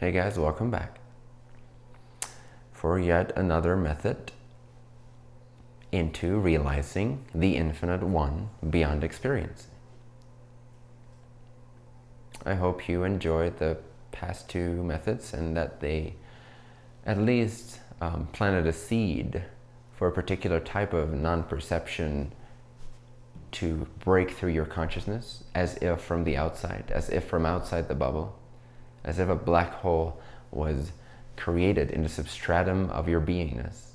Hey guys, welcome back for yet another method into realizing the infinite one beyond experience. I hope you enjoyed the past two methods and that they at least um, planted a seed for a particular type of non-perception to break through your consciousness as if from the outside, as if from outside the bubble, as if a black hole was created in the substratum of your beingness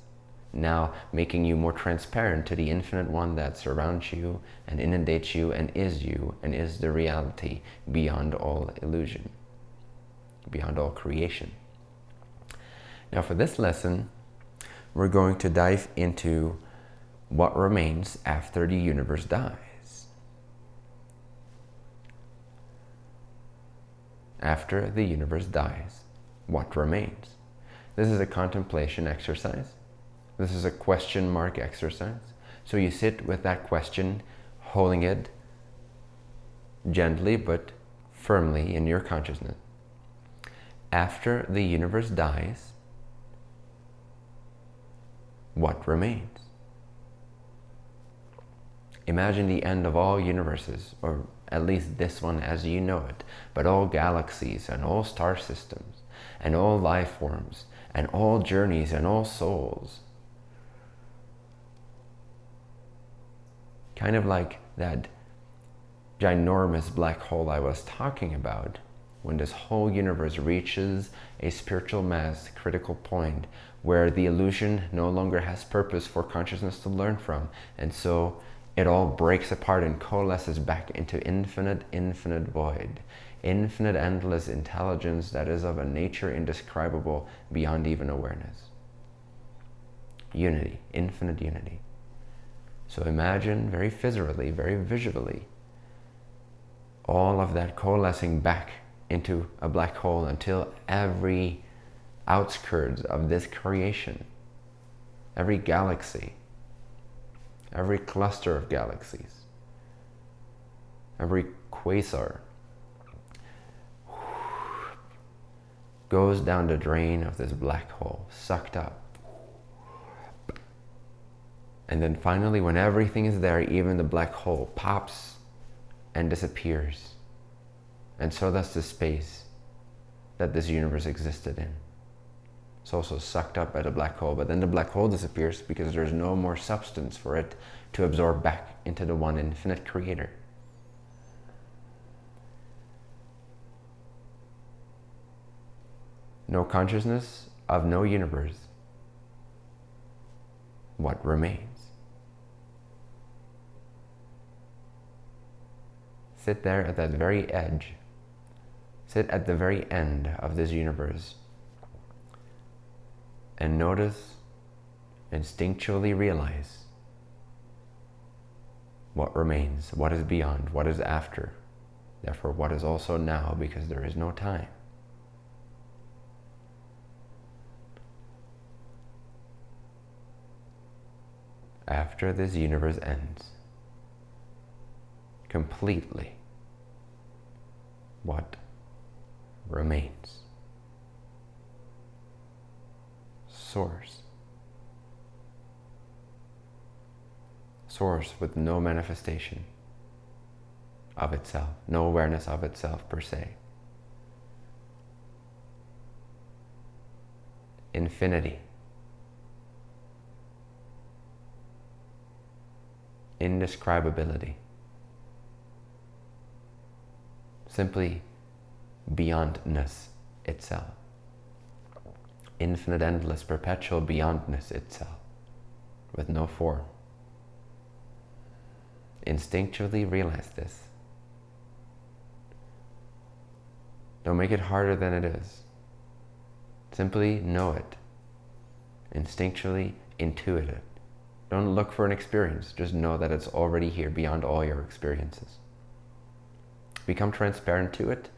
now making you more transparent to the infinite one that surrounds you and inundates you and is you and is the reality beyond all illusion, beyond all creation. Now for this lesson, we're going to dive into what remains after the universe dies. After the universe dies, what remains? This is a contemplation exercise this is a question mark exercise. So you sit with that question, holding it gently but firmly in your consciousness. After the universe dies, what remains? Imagine the end of all universes, or at least this one as you know it, but all galaxies and all star systems and all life forms and all journeys and all souls kind of like that ginormous black hole I was talking about, when this whole universe reaches a spiritual mass critical point where the illusion no longer has purpose for consciousness to learn from. And so it all breaks apart and coalesces back into infinite, infinite void, infinite, endless intelligence that is of a nature indescribable beyond even awareness. Unity, infinite unity. So imagine very physically, very visually, all of that coalescing back into a black hole until every outskirts of this creation, every galaxy, every cluster of galaxies, every quasar goes down the drain of this black hole, sucked up and then finally, when everything is there, even the black hole pops and disappears. And so does the space that this universe existed in. It's also sucked up by the black hole, but then the black hole disappears because there's no more substance for it to absorb back into the one infinite creator. No consciousness of no universe. What remains? Sit there at that very edge. Sit at the very end of this universe and notice, instinctually realize what remains, what is beyond, what is after, therefore what is also now because there is no time. After this universe ends, completely what remains. Source. Source with no manifestation of itself, no awareness of itself per se. Infinity. Indescribability. simply beyondness itself. Infinite, endless, perpetual beyondness itself, with no form. Instinctually realize this. Don't make it harder than it is. Simply know it. Instinctually intuit it. Don't look for an experience. Just know that it's already here beyond all your experiences. Become transparent to it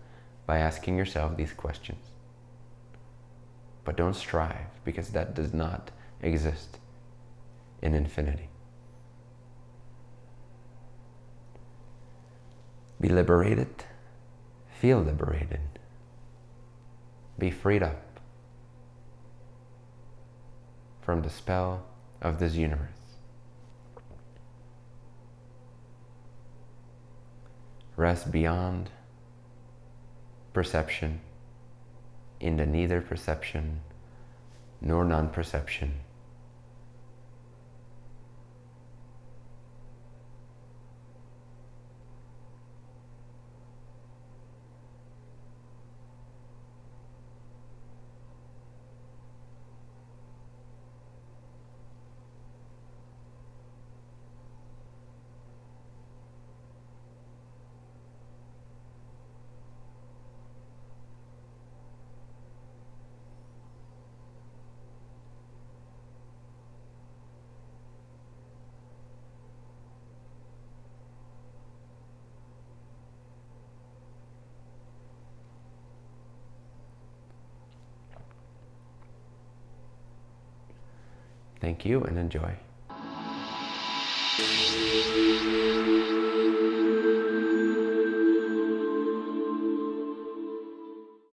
by asking yourself these questions. but don't strive because that does not exist in infinity. Be liberated, feel liberated, be freed up from the spell of this universe. Rest beyond perception in the neither perception nor non-perception Thank you and enjoy.